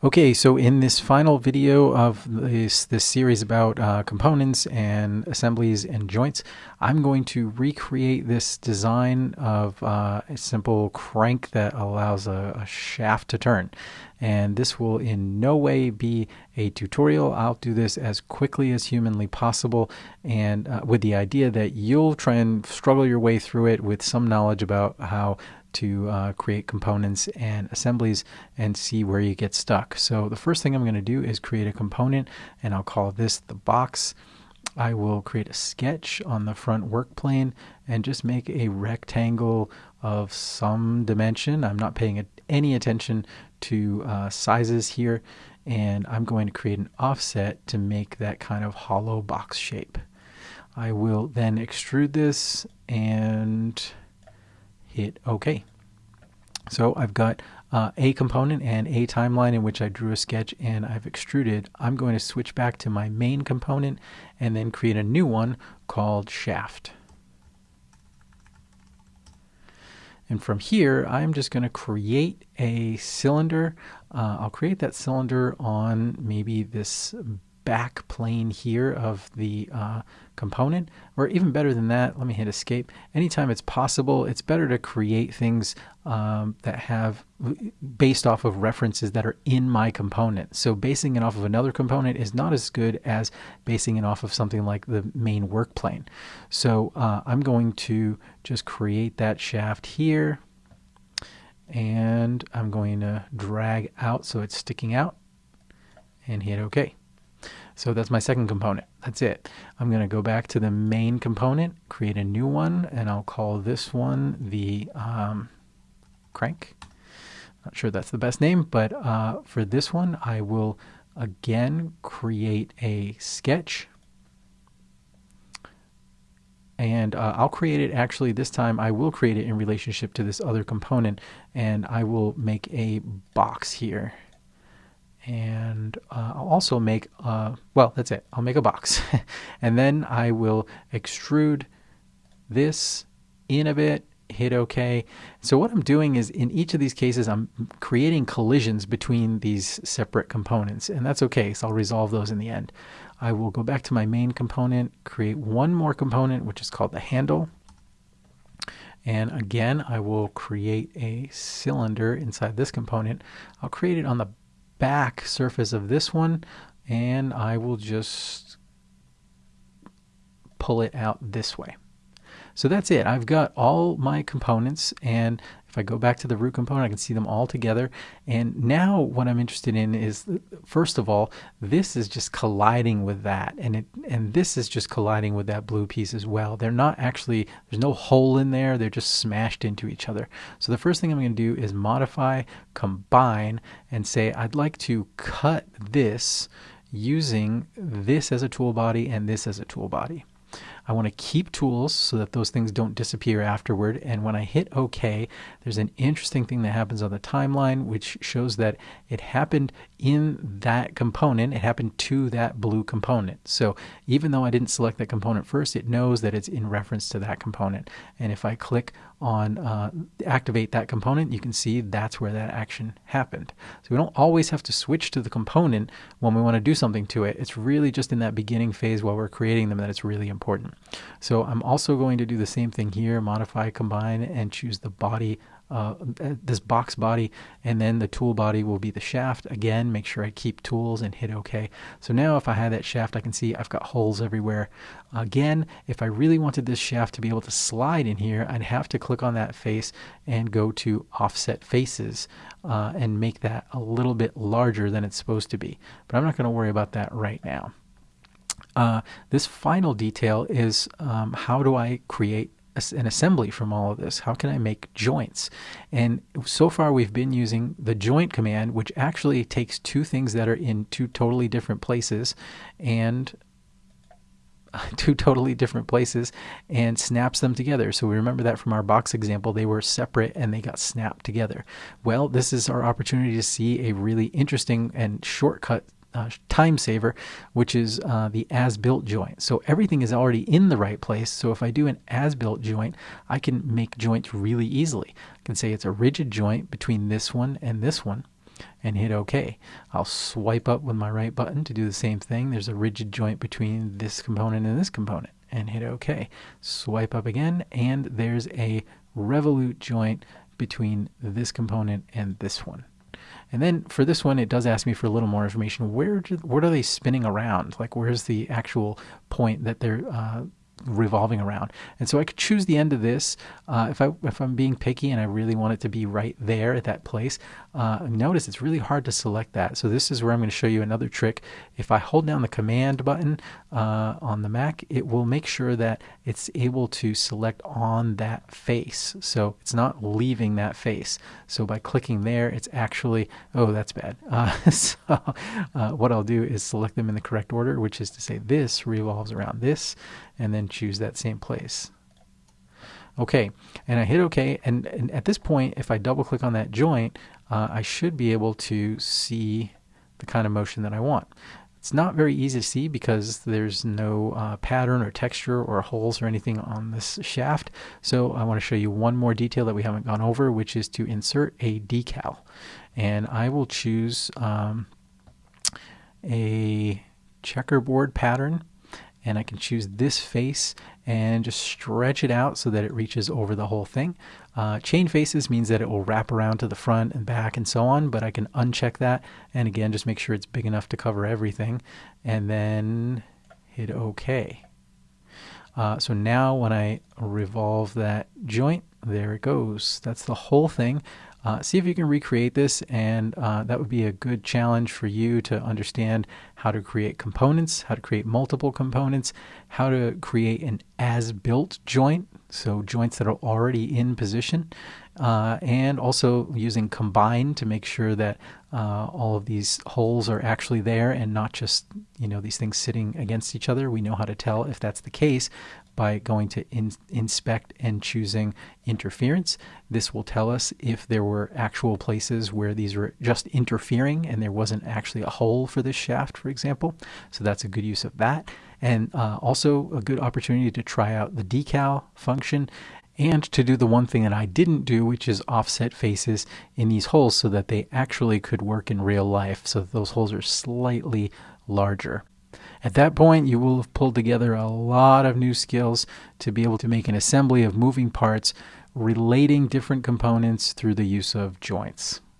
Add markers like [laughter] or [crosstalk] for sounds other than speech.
Okay, so in this final video of this, this series about uh, components and assemblies and joints, I'm going to recreate this design of uh, a simple crank that allows a, a, shaft to turn. And this will in no way be a tutorial. I'll do this as quickly as humanly possible and uh, with the idea that you'll try and struggle your way through it with some knowledge about how to uh, create components and assemblies and see where you get stuck. So the first thing I'm going to do is create a component and I'll call this the box. I will create a sketch on the front work plane and just make a rectangle of some dimension. I'm not paying any attention to uh, sizes here and I'm going to create an offset to make that kind of hollow box shape. I will then extrude this and hit OK. So I've got uh, a component and a timeline in which I drew a sketch and I've extruded. I'm going to switch back to my main component and then create a new one called shaft. And from here, I'm just going to create a cylinder. Uh, I'll create that cylinder on maybe this back plane here of the uh, component, or even better than that, let me hit escape. Anytime it's possible, it's better to create things um, that have based off of references that are in my component. So basing it off of another component is not as good as basing it off of something like the main work plane. So uh, I'm going to just create that shaft here and I'm going to drag out so it's sticking out and hit OK. So that's my second component. That's it. I'm going to go back to the main component, create a new one, and I'll call this one the um, crank. Not sure that's the best name, but uh, for this one, I will again create a sketch. And uh, I'll create it actually this time, I will create it in relationship to this other component, and I will make a box here and uh, I'll also make, uh, well, that's it. I'll make a box. [laughs] and then I will extrude this in a bit, hit OK. So what I'm doing is in each of these cases, I'm creating collisions between these separate components. And that's OK, so I'll resolve those in the end. I will go back to my main component, create one more component, which is called the handle. And again, I will create a cylinder inside this component. I'll create it on the back surface of this one and I will just pull it out this way. So that's it. I've got all my components and if I go back to the root component, I can see them all together. And now what I'm interested in is, first of all, this is just colliding with that. And, it, and this is just colliding with that blue piece as well. They're not actually, there's no hole in there. They're just smashed into each other. So the first thing I'm going to do is modify, combine, and say I'd like to cut this using this as a tool body and this as a tool body. I want to keep tools so that those things don't disappear afterward. And when I hit OK, there's an interesting thing that happens on the timeline, which shows that it happened in that component. It happened to that blue component. So even though I didn't select that component first, it knows that it's in reference to that component. And if I click on uh, activate that component, you can see that's where that action happened. So we don't always have to switch to the component when we want to do something to it. It's really just in that beginning phase while we're creating them that it's really important. So I'm also going to do the same thing here, modify, combine, and choose the body uh, this box body and then the tool body will be the shaft. Again make sure I keep tools and hit OK so now if I had that shaft I can see I've got holes everywhere. Again if I really wanted this shaft to be able to slide in here I'd have to click on that face and go to offset faces uh, and make that a little bit larger than it's supposed to be. But I'm not going to worry about that right now uh, this final detail is um, how do I create an assembly from all of this? How can I make joints? And so far we've been using the joint command, which actually takes two things that are in two totally different places and [laughs] two totally different places and snaps them together. So we remember that from our box example, they were separate and they got snapped together. Well, this is our opportunity to see a really interesting and shortcut uh, time saver, which is uh, the as-built joint. So everything is already in the right place. So if I do an as-built joint, I can make joints really easily. I can say it's a rigid joint between this one and this one. and hit OK. I'll swipe up with my right button to do the same thing. There's a rigid joint between this component and this component and hit OK. Swipe up again and there's a revolute joint between this component and this one. And then for this one, it does ask me for a little more information. Where do, what are they spinning around? Like where's the actual point that they're uh, revolving around. And so I could choose the end of this uh, if I if I'm being picky and I really want it to be right there at that place. Uh, notice it's really hard to select that. So this is where I'm going to show you another trick. If I hold down the command button uh, on the Mac, it will make sure that it's able to select on that face. So it's not leaving that face. So by clicking there, it's actually oh that's bad. [laughs] Uh, so uh, what I'll do is select them in the correct order, which is to say this revolves around this and then choose that same place. Okay, and I hit OK, and, and at this point, if I double click on that joint, uh, I should be able to see the kind of motion that I want. It's not very easy to see because there's no uh, pattern or texture or holes or anything on this shaft. So I want to show you one more detail that we haven't gone over, which is to insert a decal. And I will choose um, a checkerboard pattern and I can choose this face and just stretch it out so that it reaches over the whole thing. Uh, chain faces means that it will wrap around to the front and back and so on, but I can uncheck that and again just make sure it's big enough to cover everything and then hit OK. Uh, so now when I revolve that joint, there it goes. That's the whole thing. Uh, see if you can recreate this, and uh, that would be a good challenge for you to understand how to create components, how to create multiple components, how to create an as-built joint, so joints that are already in position, uh, and also using combine to make sure that uh, all of these holes are actually there and not just you know these things sitting against each other. We know how to tell if that's the case by going to in, inspect and choosing interference. This will tell us if there were actual places where these were just interfering and there wasn't actually a hole for this shaft, for example. So that's a good use of that. And uh, also a good opportunity to try out the decal function and to do the one thing that I didn't do, which is offset faces in these holes so that they actually could work in real life so those holes are slightly larger. At that point, you will have pulled together a lot of new skills to be able to make an assembly of moving parts relating different components through the use of joints.